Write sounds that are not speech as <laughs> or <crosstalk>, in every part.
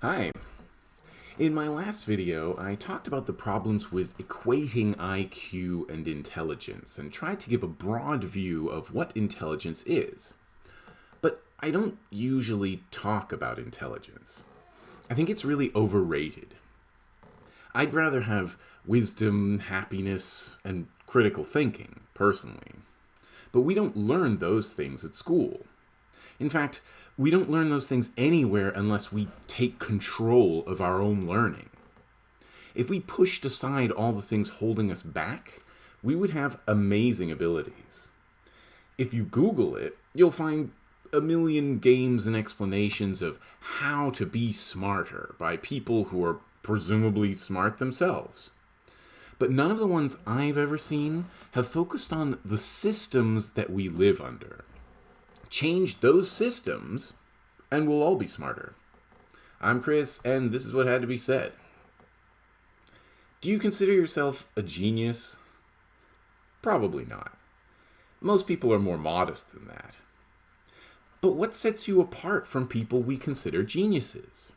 Hi. In my last video, I talked about the problems with equating IQ and intelligence and tried to give a broad view of what intelligence is. But I don't usually talk about intelligence. I think it's really overrated. I'd rather have wisdom, happiness, and critical thinking, personally. But we don't learn those things at school. In fact, we don't learn those things anywhere unless we take control of our own learning. If we pushed aside all the things holding us back, we would have amazing abilities. If you Google it, you'll find a million games and explanations of how to be smarter by people who are presumably smart themselves. But none of the ones I've ever seen have focused on the systems that we live under change those systems, and we'll all be smarter. I'm Chris, and this is what had to be said. Do you consider yourself a genius? Probably not. Most people are more modest than that. But what sets you apart from people we consider geniuses?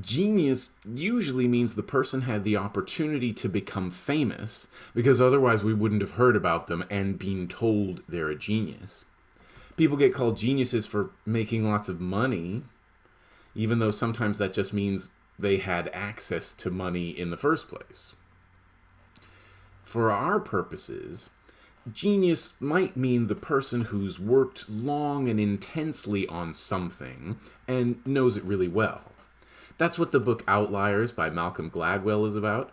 Genius usually means the person had the opportunity to become famous, because otherwise we wouldn't have heard about them and been told they're a genius people get called geniuses for making lots of money, even though sometimes that just means they had access to money in the first place. For our purposes, genius might mean the person who's worked long and intensely on something and knows it really well. That's what the book Outliers by Malcolm Gladwell is about.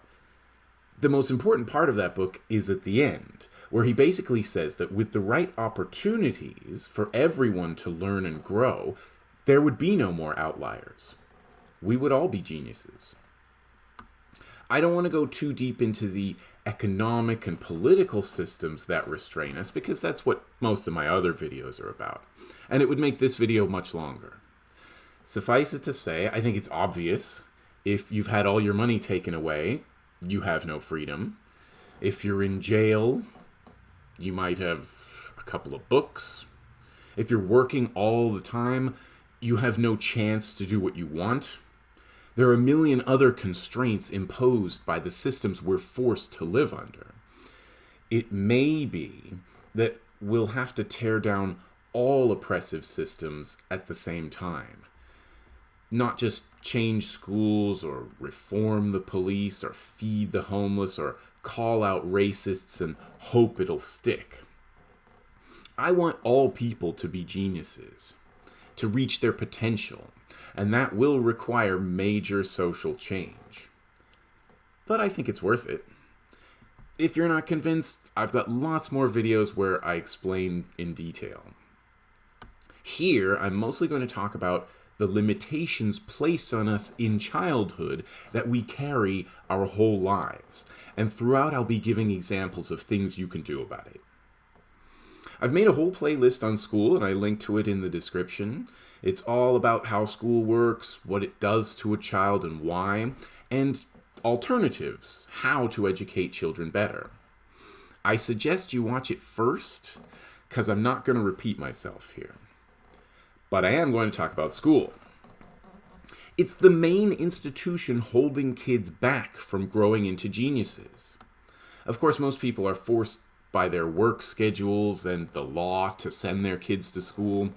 The most important part of that book is at the end, where he basically says that with the right opportunities for everyone to learn and grow, there would be no more outliers. We would all be geniuses. I don't want to go too deep into the economic and political systems that restrain us because that's what most of my other videos are about. And it would make this video much longer. Suffice it to say, I think it's obvious if you've had all your money taken away, you have no freedom. If you're in jail, you might have a couple of books. If you're working all the time, you have no chance to do what you want. There are a million other constraints imposed by the systems we're forced to live under. It may be that we'll have to tear down all oppressive systems at the same time. Not just change schools or reform the police or feed the homeless or call out racists and hope it'll stick. I want all people to be geniuses, to reach their potential, and that will require major social change. But I think it's worth it. If you're not convinced, I've got lots more videos where I explain in detail. Here, I'm mostly going to talk about the limitations placed on us in childhood that we carry our whole lives. And throughout, I'll be giving examples of things you can do about it. I've made a whole playlist on school, and I link to it in the description. It's all about how school works, what it does to a child and why, and alternatives, how to educate children better. I suggest you watch it first, because I'm not going to repeat myself here but I am going to talk about school. It's the main institution holding kids back from growing into geniuses. Of course, most people are forced by their work schedules and the law to send their kids to school,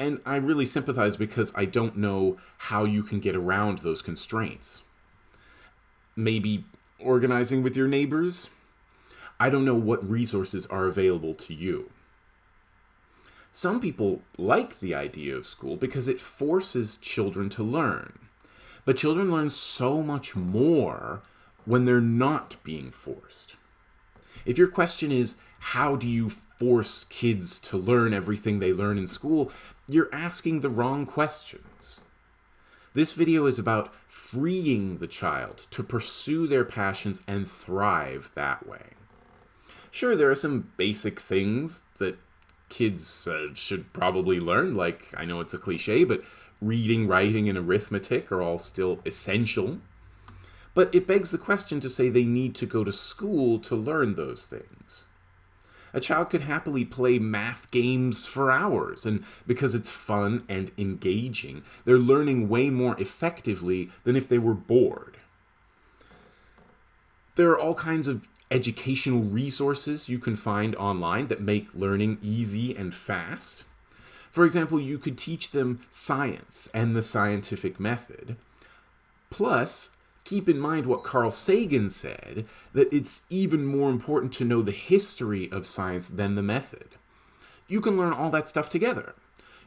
and I really sympathize because I don't know how you can get around those constraints. Maybe organizing with your neighbors? I don't know what resources are available to you. Some people like the idea of school because it forces children to learn. But children learn so much more when they're not being forced. If your question is, how do you force kids to learn everything they learn in school, you're asking the wrong questions. This video is about freeing the child to pursue their passions and thrive that way. Sure, there are some basic things that kids uh, should probably learn. Like, I know it's a cliche, but reading, writing, and arithmetic are all still essential. But it begs the question to say they need to go to school to learn those things. A child could happily play math games for hours, and because it's fun and engaging, they're learning way more effectively than if they were bored. There are all kinds of educational resources you can find online that make learning easy and fast. For example, you could teach them science and the scientific method. Plus, keep in mind what Carl Sagan said that it's even more important to know the history of science than the method. You can learn all that stuff together.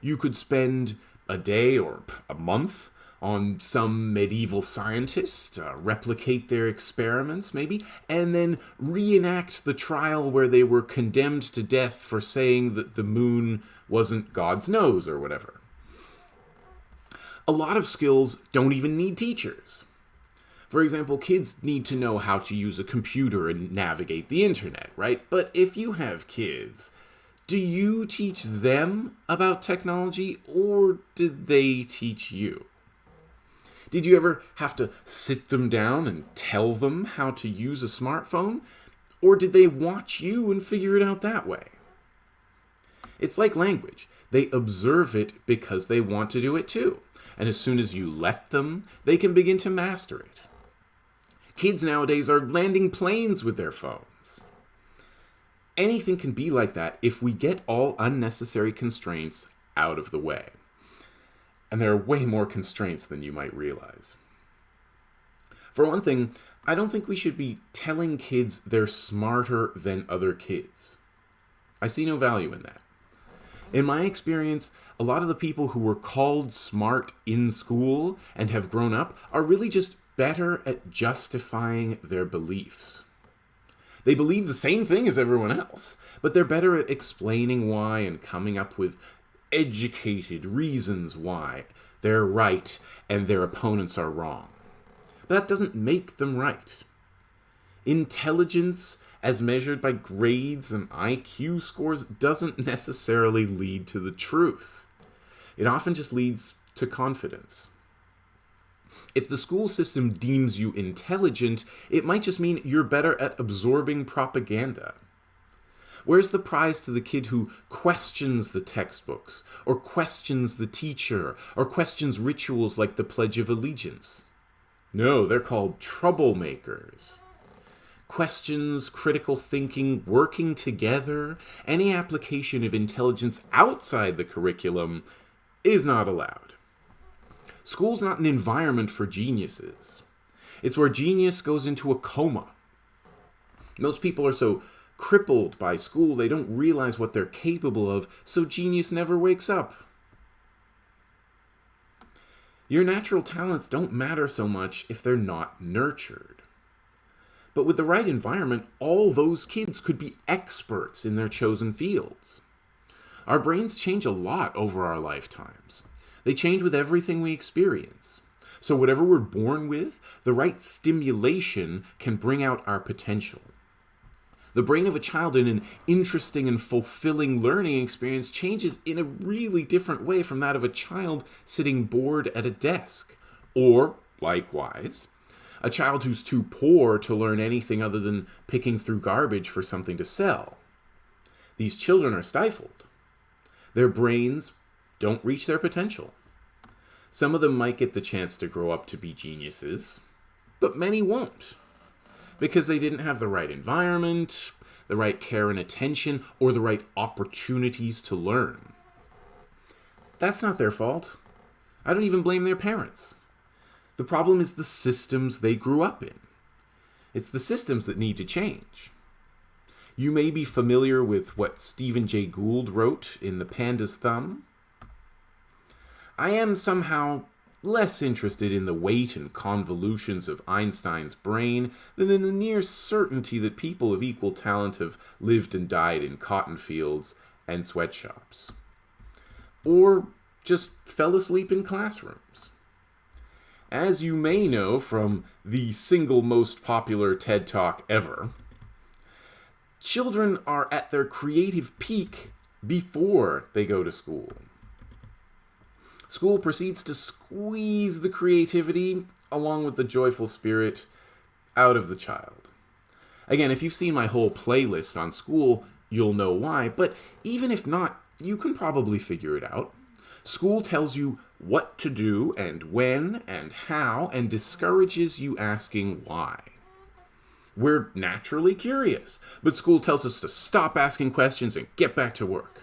You could spend a day or a month on some medieval scientist, uh, replicate their experiments maybe, and then reenact the trial where they were condemned to death for saying that the moon wasn't God's nose or whatever. A lot of skills don't even need teachers. For example, kids need to know how to use a computer and navigate the internet, right? But if you have kids, do you teach them about technology or did they teach you? Did you ever have to sit them down and tell them how to use a smartphone? Or did they watch you and figure it out that way? It's like language. They observe it because they want to do it too. And as soon as you let them, they can begin to master it. Kids nowadays are landing planes with their phones. Anything can be like that if we get all unnecessary constraints out of the way and there are way more constraints than you might realize. For one thing, I don't think we should be telling kids they're smarter than other kids. I see no value in that. In my experience, a lot of the people who were called smart in school and have grown up are really just better at justifying their beliefs. They believe the same thing as everyone else, but they're better at explaining why and coming up with educated reasons why they're right and their opponents are wrong. But that doesn't make them right. Intelligence, as measured by grades and IQ scores, doesn't necessarily lead to the truth. It often just leads to confidence. If the school system deems you intelligent, it might just mean you're better at absorbing propaganda. Where's the prize to the kid who questions the textbooks, or questions the teacher, or questions rituals like the Pledge of Allegiance? No, they're called troublemakers. Questions, critical thinking, working together, any application of intelligence outside the curriculum is not allowed. School's not an environment for geniuses. It's where genius goes into a coma. Most people are so crippled by school, they don't realize what they're capable of, so genius never wakes up. Your natural talents don't matter so much if they're not nurtured. But with the right environment, all those kids could be experts in their chosen fields. Our brains change a lot over our lifetimes. They change with everything we experience. So whatever we're born with, the right stimulation can bring out our potential. The brain of a child in an interesting and fulfilling learning experience changes in a really different way from that of a child sitting bored at a desk. Or, likewise, a child who's too poor to learn anything other than picking through garbage for something to sell. These children are stifled. Their brains don't reach their potential. Some of them might get the chance to grow up to be geniuses, but many won't because they didn't have the right environment, the right care and attention, or the right opportunities to learn. That's not their fault. I don't even blame their parents. The problem is the systems they grew up in. It's the systems that need to change. You may be familiar with what Stephen Jay Gould wrote in The Panda's Thumb. I am somehow less interested in the weight and convolutions of Einstein's brain than in the near certainty that people of equal talent have lived and died in cotton fields and sweatshops. Or just fell asleep in classrooms. As you may know from the single most popular TED Talk ever, children are at their creative peak before they go to school. School proceeds to squeeze the creativity, along with the joyful spirit, out of the child. Again, if you've seen my whole playlist on school, you'll know why, but even if not, you can probably figure it out. School tells you what to do and when and how and discourages you asking why. We're naturally curious, but school tells us to stop asking questions and get back to work.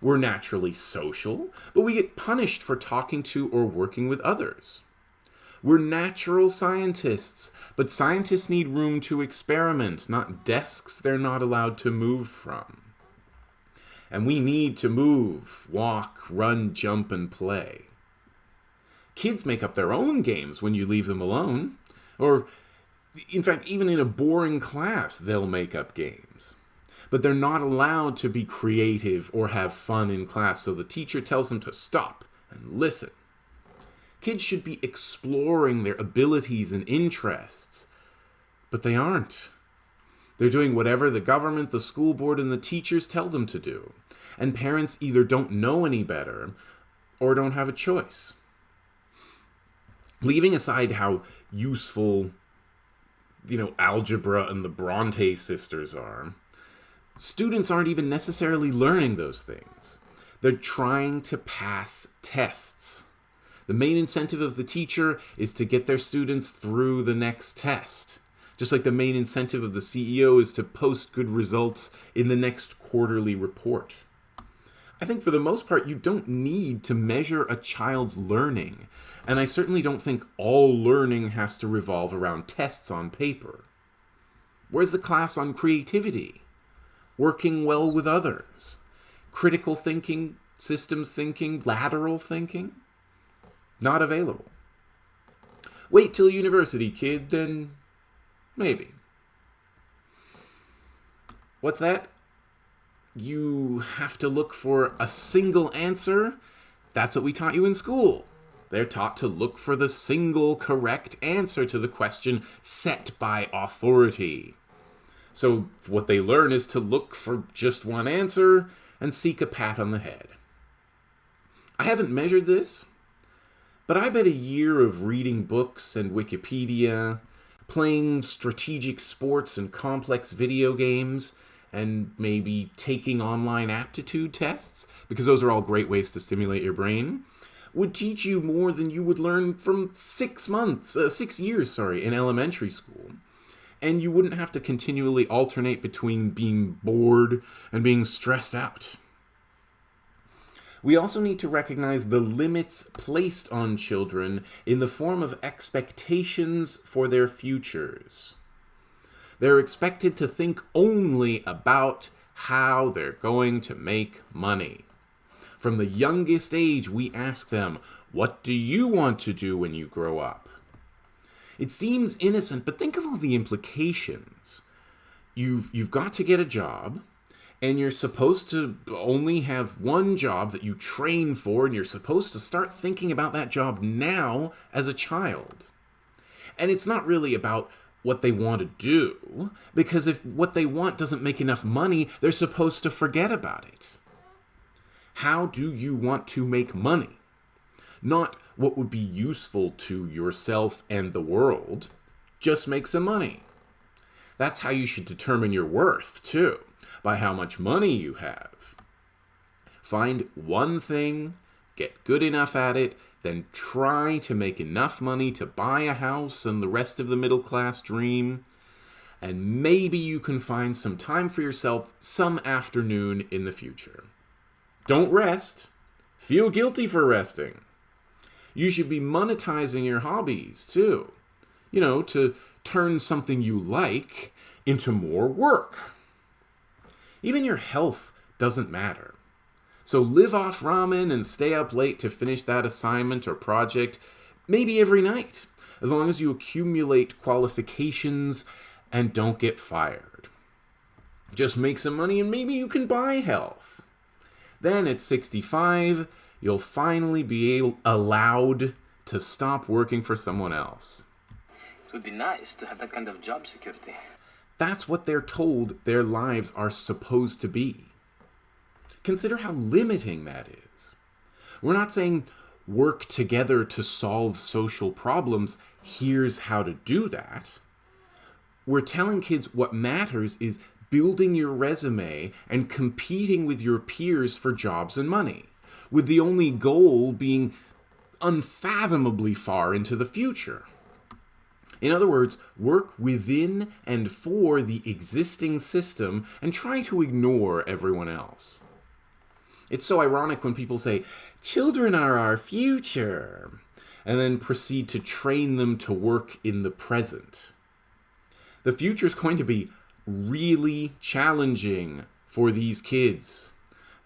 We're naturally social, but we get punished for talking to or working with others. We're natural scientists, but scientists need room to experiment, not desks they're not allowed to move from. And we need to move, walk, run, jump, and play. Kids make up their own games when you leave them alone. Or, in fact, even in a boring class, they'll make up games. But they're not allowed to be creative or have fun in class, so the teacher tells them to stop and listen. Kids should be exploring their abilities and interests, but they aren't. They're doing whatever the government, the school board, and the teachers tell them to do. And parents either don't know any better or don't have a choice. Leaving aside how useful, you know, algebra and the Bronte sisters are, students aren't even necessarily learning those things. They're trying to pass tests. The main incentive of the teacher is to get their students through the next test. Just like the main incentive of the CEO is to post good results in the next quarterly report. I think for the most part, you don't need to measure a child's learning. And I certainly don't think all learning has to revolve around tests on paper. Where's the class on creativity? Working well with others? Critical thinking, systems thinking, lateral thinking? Not available. Wait till university, kid, then maybe. What's that? You have to look for a single answer? That's what we taught you in school. They're taught to look for the single correct answer to the question set by authority. So, what they learn is to look for just one answer and seek a pat on the head. I haven't measured this, but I bet a year of reading books and Wikipedia, playing strategic sports and complex video games, and maybe taking online aptitude tests, because those are all great ways to stimulate your brain, would teach you more than you would learn from six months, uh, six years, sorry, in elementary school. And you wouldn't have to continually alternate between being bored and being stressed out. We also need to recognize the limits placed on children in the form of expectations for their futures. They're expected to think only about how they're going to make money. From the youngest age, we ask them, What do you want to do when you grow up? It seems innocent, but think of all the implications. You've, you've got to get a job, and you're supposed to only have one job that you train for, and you're supposed to start thinking about that job now as a child. And it's not really about what they want to do, because if what they want doesn't make enough money, they're supposed to forget about it. How do you want to make money? Not what would be useful to yourself and the world. Just make some money. That's how you should determine your worth, too by how much money you have. Find one thing, get good enough at it, then try to make enough money to buy a house and the rest of the middle class dream. And maybe you can find some time for yourself some afternoon in the future. Don't rest. Feel guilty for resting. You should be monetizing your hobbies too. You know, to turn something you like into more work. Even your health doesn't matter. So live off ramen and stay up late to finish that assignment or project, maybe every night, as long as you accumulate qualifications and don't get fired. Just make some money and maybe you can buy health. Then at 65, you'll finally be able, allowed to stop working for someone else. It would be nice to have that kind of job security. That's what they're told their lives are supposed to be. Consider how limiting that is. We're not saying work together to solve social problems. Here's how to do that. We're telling kids what matters is building your resume and competing with your peers for jobs and money, with the only goal being unfathomably far into the future. In other words, work within and for the existing system and try to ignore everyone else. It's so ironic when people say, children are our future, and then proceed to train them to work in the present. The future is going to be really challenging for these kids.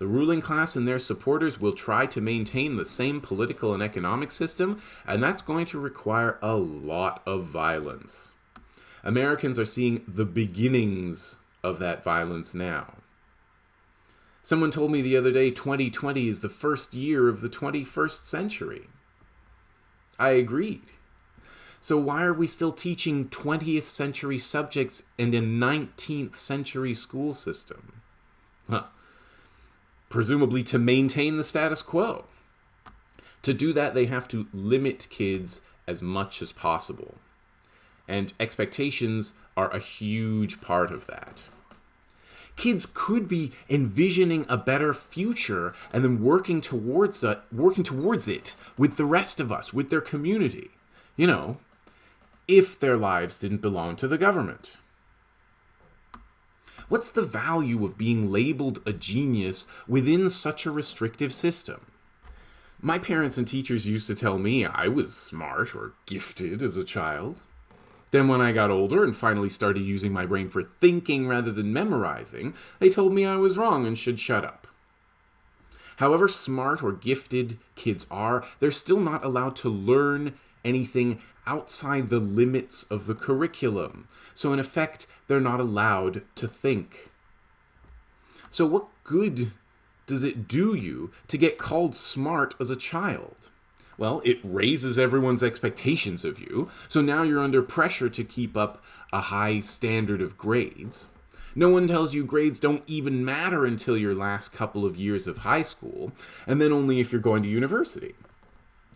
The ruling class and their supporters will try to maintain the same political and economic system, and that's going to require a lot of violence. Americans are seeing the beginnings of that violence now. Someone told me the other day 2020 is the first year of the 21st century. I agreed. So why are we still teaching 20th century subjects in a 19th century school system? Huh presumably to maintain the status quo. To do that, they have to limit kids as much as possible. And expectations are a huge part of that. Kids could be envisioning a better future and then working towards it, working towards it with the rest of us, with their community. You know, if their lives didn't belong to the government. What's the value of being labeled a genius within such a restrictive system? My parents and teachers used to tell me I was smart or gifted as a child. Then, when I got older and finally started using my brain for thinking rather than memorizing, they told me I was wrong and should shut up. However smart or gifted kids are, they're still not allowed to learn anything outside the limits of the curriculum. So, in effect, they're not allowed to think. So, what good does it do you to get called smart as a child? Well, it raises everyone's expectations of you, so now you're under pressure to keep up a high standard of grades. No one tells you grades don't even matter until your last couple of years of high school, and then only if you're going to university.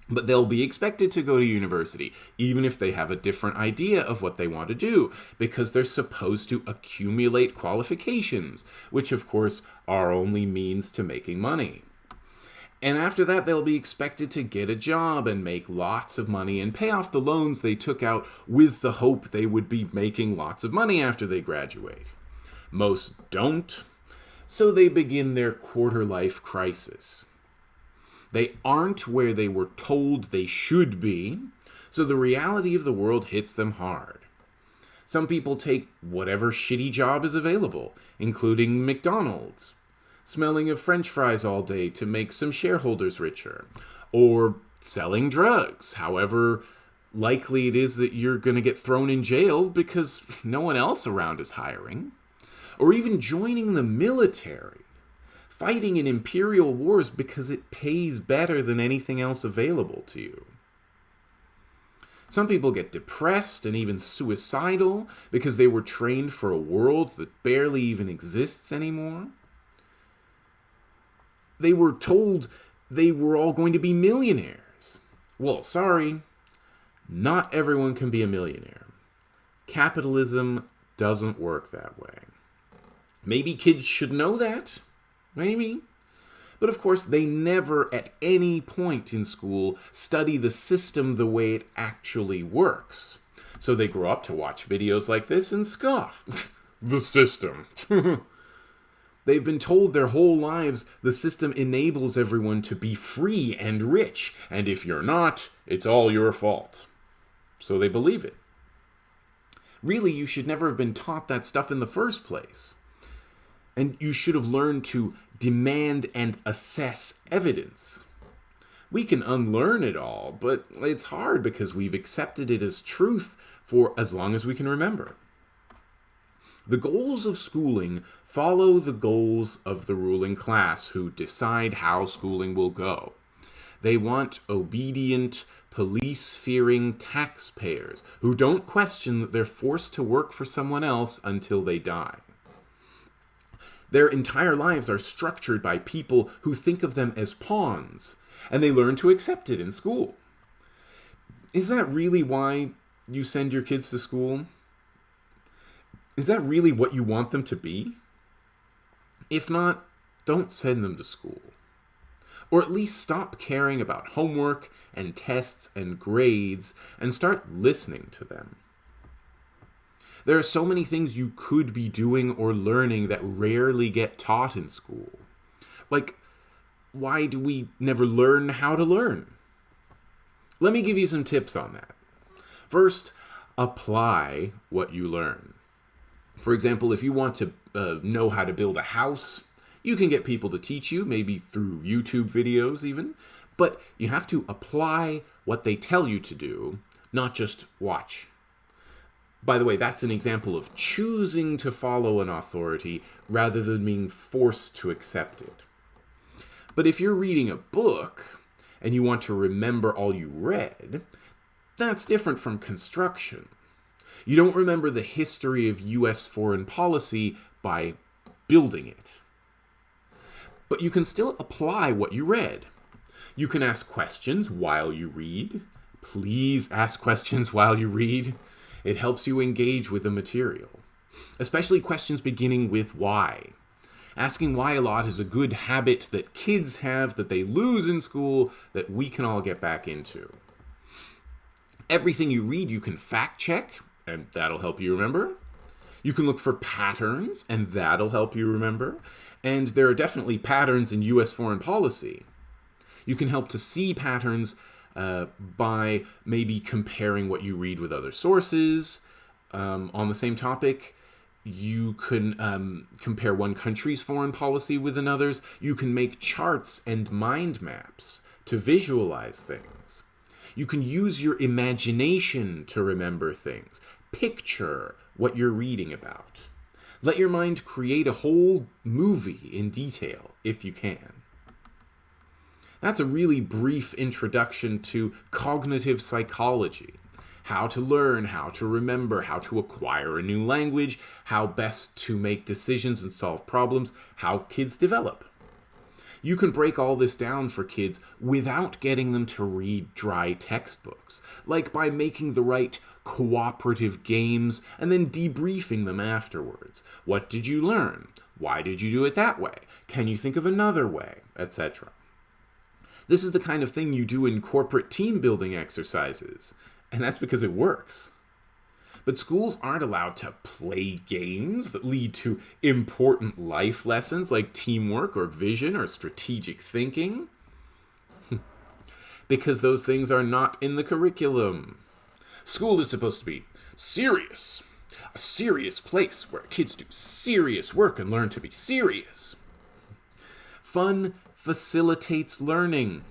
But they'll be expected to go to university, even if they have a different idea of what they want to do, because they're supposed to accumulate qualifications, which of course are only means to making money. And after that, they'll be expected to get a job and make lots of money and pay off the loans they took out with the hope they would be making lots of money after they graduate. Most don't, so they begin their quarter life crisis. They aren't where they were told they should be, so the reality of the world hits them hard. Some people take whatever shitty job is available, including McDonald's, smelling of french fries all day to make some shareholders richer, or selling drugs, however likely it is that you're going to get thrown in jail because <laughs> no one else around is hiring, or even joining the military fighting in imperial wars because it pays better than anything else available to you. Some people get depressed and even suicidal because they were trained for a world that barely even exists anymore. They were told they were all going to be millionaires. Well, sorry, not everyone can be a millionaire. Capitalism doesn't work that way. Maybe kids should know that, Maybe. But of course, they never at any point in school study the system the way it actually works. So they grow up to watch videos like this and scoff. <laughs> the system. <laughs> They've been told their whole lives the system enables everyone to be free and rich, and if you're not, it's all your fault. So they believe it. Really, you should never have been taught that stuff in the first place. And you should have learned to demand and assess evidence. We can unlearn it all, but it's hard because we've accepted it as truth for as long as we can remember. The goals of schooling follow the goals of the ruling class who decide how schooling will go. They want obedient, police fearing taxpayers who don't question that they're forced to work for someone else until they die. Their entire lives are structured by people who think of them as pawns, and they learn to accept it in school. Is that really why you send your kids to school? Is that really what you want them to be? If not, don't send them to school. Or at least stop caring about homework and tests and grades and start listening to them. There are so many things you could be doing or learning that rarely get taught in school. Like, why do we never learn how to learn? Let me give you some tips on that. First, apply what you learn. For example, if you want to uh, know how to build a house, you can get people to teach you, maybe through YouTube videos even, but you have to apply what they tell you to do, not just watch. By the way, that's an example of choosing to follow an authority rather than being forced to accept it. But if you're reading a book and you want to remember all you read, that's different from construction. You don't remember the history of US foreign policy by building it. But you can still apply what you read. You can ask questions while you read. Please ask questions while you read. It helps you engage with the material, especially questions beginning with why. Asking why a lot is a good habit that kids have that they lose in school that we can all get back into. Everything you read, you can fact check, and that'll help you remember. You can look for patterns, and that'll help you remember. And there are definitely patterns in US foreign policy. You can help to see patterns uh, by maybe comparing what you read with other sources um, on the same topic. You can um, compare one country's foreign policy with another's. You can make charts and mind maps to visualize things. You can use your imagination to remember things. Picture what you're reading about. Let your mind create a whole movie in detail if you can. That's a really brief introduction to cognitive psychology. How to learn, how to remember, how to acquire a new language, how best to make decisions and solve problems, how kids develop. You can break all this down for kids without getting them to read dry textbooks, like by making the right cooperative games and then debriefing them afterwards. What did you learn? Why did you do it that way? Can you think of another way? Etc. This is the kind of thing you do in corporate team building exercises, and that's because it works. But schools aren't allowed to play games that lead to important life lessons like teamwork or vision or strategic thinking. <laughs> because those things are not in the curriculum. School is supposed to be serious, a serious place where kids do serious work and learn to be serious. Fun facilitates learning,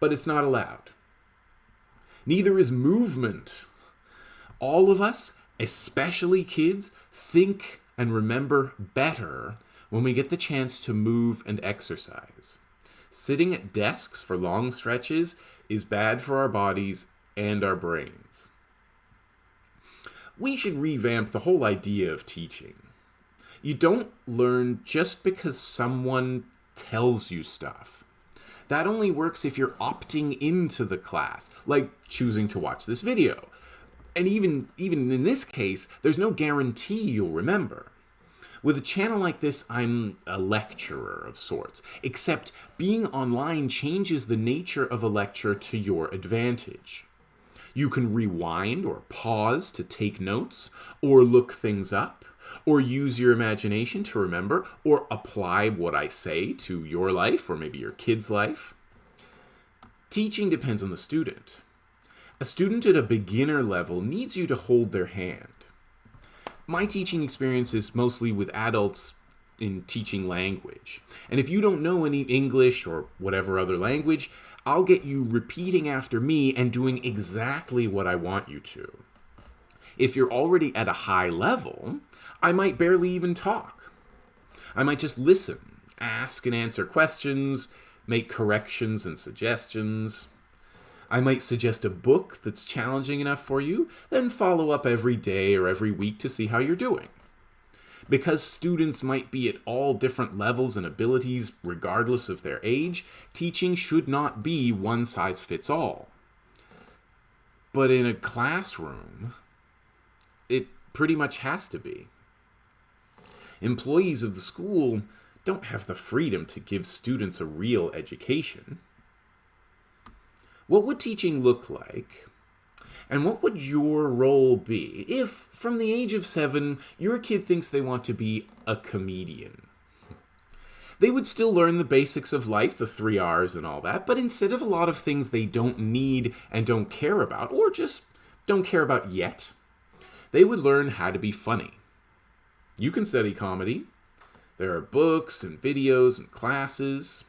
but it's not allowed. Neither is movement. All of us, especially kids, think and remember better when we get the chance to move and exercise. Sitting at desks for long stretches is bad for our bodies and our brains. We should revamp the whole idea of teaching. You don't learn just because someone tells you stuff. That only works if you're opting into the class, like choosing to watch this video. And even, even in this case, there's no guarantee you'll remember. With a channel like this, I'm a lecturer of sorts, except being online changes the nature of a lecture to your advantage. You can rewind or pause to take notes, or look things up, or use your imagination to remember, or apply what I say to your life or maybe your kid's life. Teaching depends on the student. A student at a beginner level needs you to hold their hand. My teaching experience is mostly with adults in teaching language. And if you don't know any English or whatever other language, I'll get you repeating after me and doing exactly what I want you to. If you're already at a high level, I might barely even talk. I might just listen, ask and answer questions, make corrections and suggestions. I might suggest a book that's challenging enough for you, then follow up every day or every week to see how you're doing. Because students might be at all different levels and abilities regardless of their age, teaching should not be one size fits all. But in a classroom, it pretty much has to be. Employees of the school don't have the freedom to give students a real education. What would teaching look like? And what would your role be if, from the age of seven, your kid thinks they want to be a comedian? They would still learn the basics of life, the three R's and all that, but instead of a lot of things they don't need and don't care about, or just don't care about yet, they would learn how to be funny. You can study comedy. There are books and videos and classes.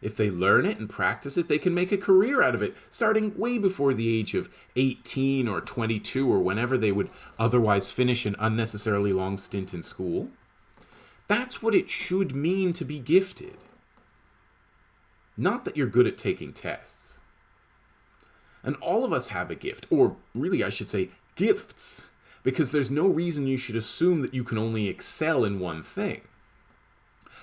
If they learn it and practice it, they can make a career out of it, starting way before the age of 18 or 22 or whenever they would otherwise finish an unnecessarily long stint in school. That's what it should mean to be gifted. Not that you're good at taking tests. And all of us have a gift, or really, I should say, gifts, because there's no reason you should assume that you can only excel in one thing.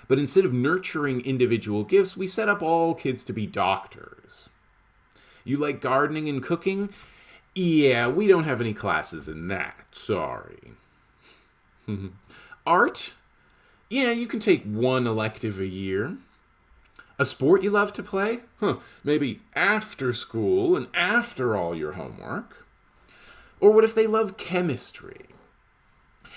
But instead of nurturing individual gifts, we set up all kids to be doctors. You like gardening and cooking? Yeah, we don't have any classes in that. Sorry. <laughs> Art? Yeah, you can take one elective a year. A sport you love to play? Huh, maybe after school and after all your homework. Or what if they love chemistry?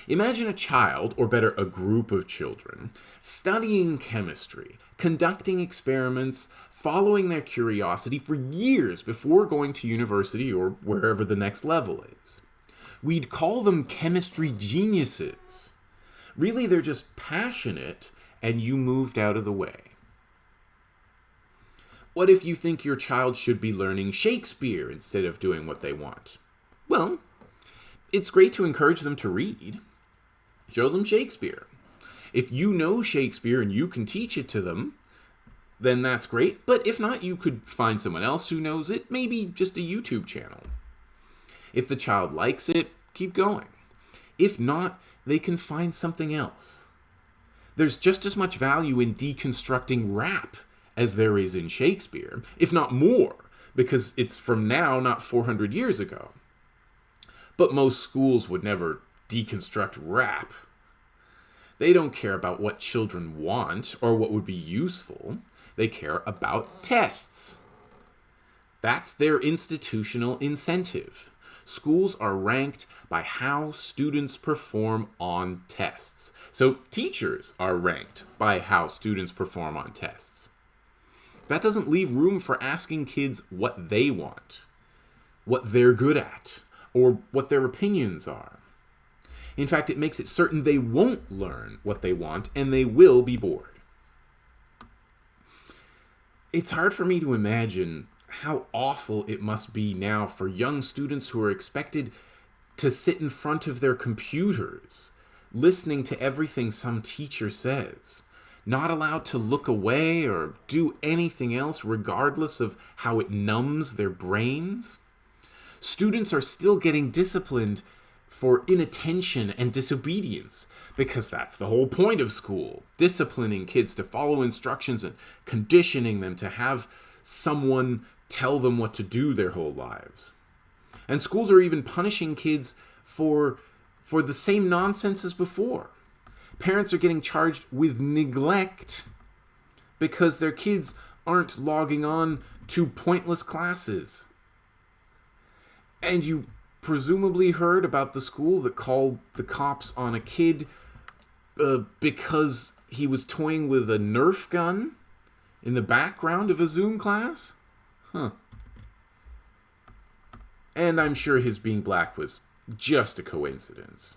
Imagine a child, or better, a group of children, studying chemistry, conducting experiments, following their curiosity for years before going to university or wherever the next level is. We'd call them chemistry geniuses. Really, they're just passionate and you moved out of the way. What if you think your child should be learning Shakespeare instead of doing what they want? Well, it's great to encourage them to read. Show them Shakespeare. If you know Shakespeare and you can teach it to them, then that's great. But if not, you could find someone else who knows it, maybe just a YouTube channel. If the child likes it, keep going. If not, they can find something else. There's just as much value in deconstructing rap as there is in Shakespeare, if not more, because it's from now, not 400 years ago. But most schools would never deconstruct rap. They don't care about what children want or what would be useful. They care about tests. That's their institutional incentive. Schools are ranked by how students perform on tests. So teachers are ranked by how students perform on tests. That doesn't leave room for asking kids what they want, what they're good at, or what their opinions are. In fact, it makes it certain they won't learn what they want and they will be bored. It's hard for me to imagine how awful it must be now for young students who are expected to sit in front of their computers, listening to everything some teacher says, not allowed to look away or do anything else, regardless of how it numbs their brains. Students are still getting disciplined for inattention and disobedience because that's the whole point of school disciplining kids to follow instructions and conditioning them to have someone tell them what to do their whole lives. And schools are even punishing kids for for the same nonsense as before. Parents are getting charged with neglect because their kids aren't logging on to pointless classes and you presumably heard about the school that called the cops on a kid uh, because he was toying with a Nerf gun in the background of a Zoom class? Huh. And I'm sure his being black was just a coincidence.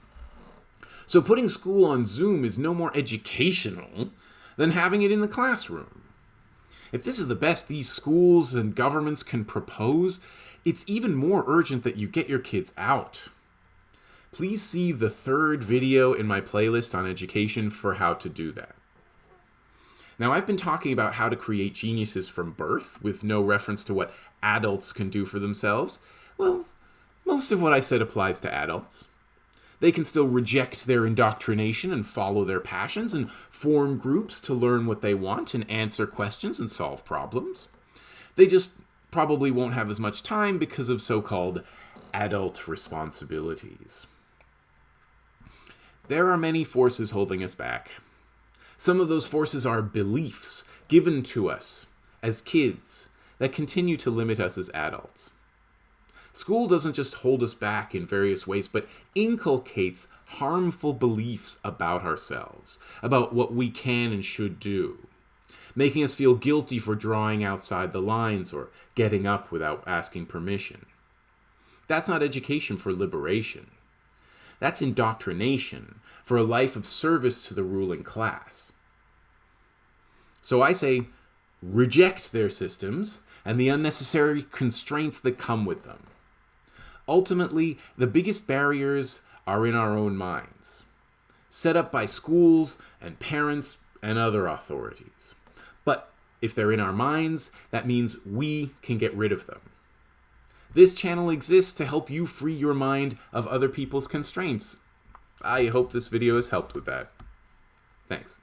So putting school on Zoom is no more educational than having it in the classroom. If this is the best these schools and governments can propose, it's even more urgent that you get your kids out. Please see the third video in my playlist on education for how to do that. Now, I've been talking about how to create geniuses from birth with no reference to what adults can do for themselves. Well, most of what I said applies to adults. They can still reject their indoctrination and follow their passions and form groups to learn what they want and answer questions and solve problems. They just probably won't have as much time because of so called adult responsibilities. There are many forces holding us back. Some of those forces are beliefs given to us as kids that continue to limit us as adults. School doesn't just hold us back in various ways, but inculcates harmful beliefs about ourselves, about what we can and should do, making us feel guilty for drawing outside the lines or getting up without asking permission. That's not education for liberation. That's indoctrination for a life of service to the ruling class. So I say, reject their systems and the unnecessary constraints that come with them. Ultimately, the biggest barriers are in our own minds, set up by schools and parents and other authorities. But if they're in our minds, that means we can get rid of them. This channel exists to help you free your mind of other people's constraints. I hope this video has helped with that. Thanks.